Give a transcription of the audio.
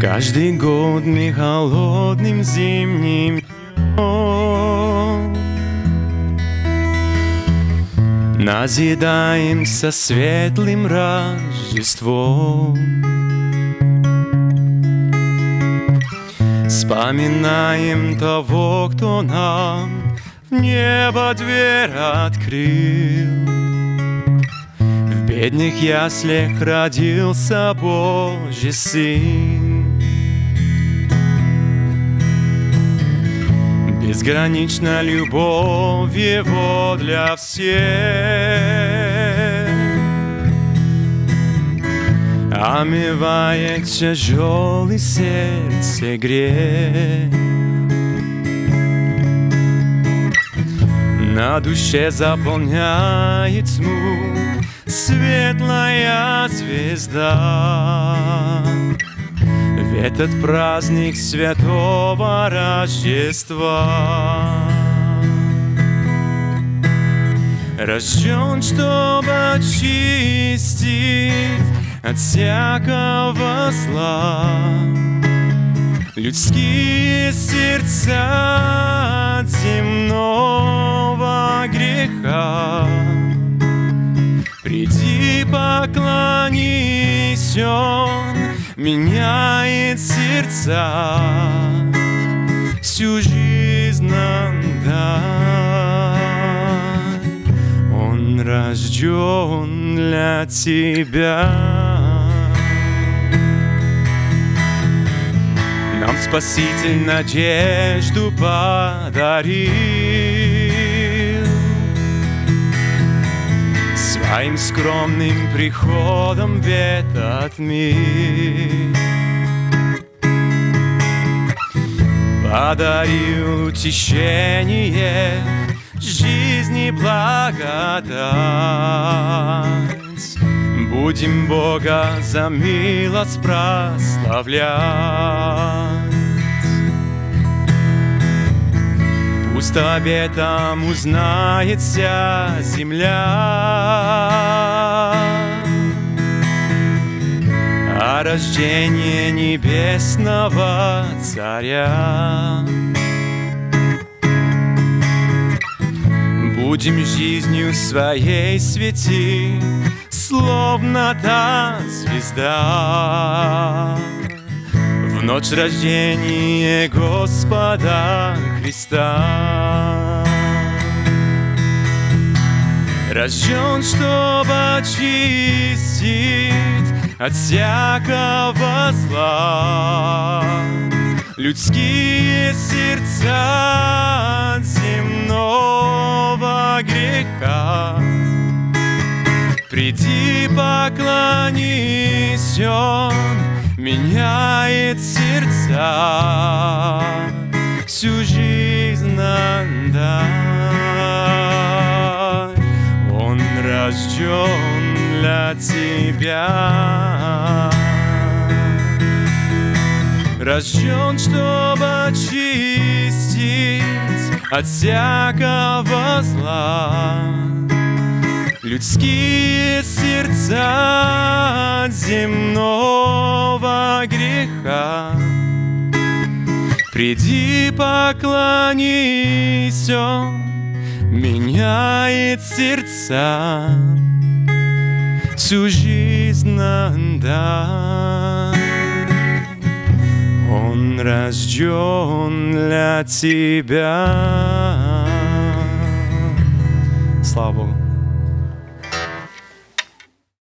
Каждый год мы холодным зимним днем Назидаемся светлым Рождеством. Вспоминаем того, кто нам в небо дверь открыл. В бедных яслях родился Божий Сын Безгранична любовь Его для всех. Омывает тяжелый сердце грех. На душе заполняет тьму Светлая звезда этот праздник святого Рождества. Рожден, чтобы очистить от всякого зла Людские сердца от земного греха. Приди, поклонись, Он меняет сердца, всю жизнь нам дай. Он рожден для тебя. Нам Спаситель надежду подарил. Своим скромным приходом в этот мир. Подарил утешение жизни благодать. Будем Бога за милость прославлять Пусть обетом узнает вся земля. О рождении небесного царя. Будем жизнью своей свети, Словно та звезда в ночь рождения Господа Христа. Рожден, чтобы очистить от всякого зла людские сердца от земного греха. Приди, поклонись, Он меняет сердца, всю жизнь нам дай. Он рожден для тебя. Рожден, чтобы очистить от всякого зла людские сердца земного греха. Приди, поклонись, Он меняет сердца, всю жизнь дай. Он рожден для тебя. Слава Богу.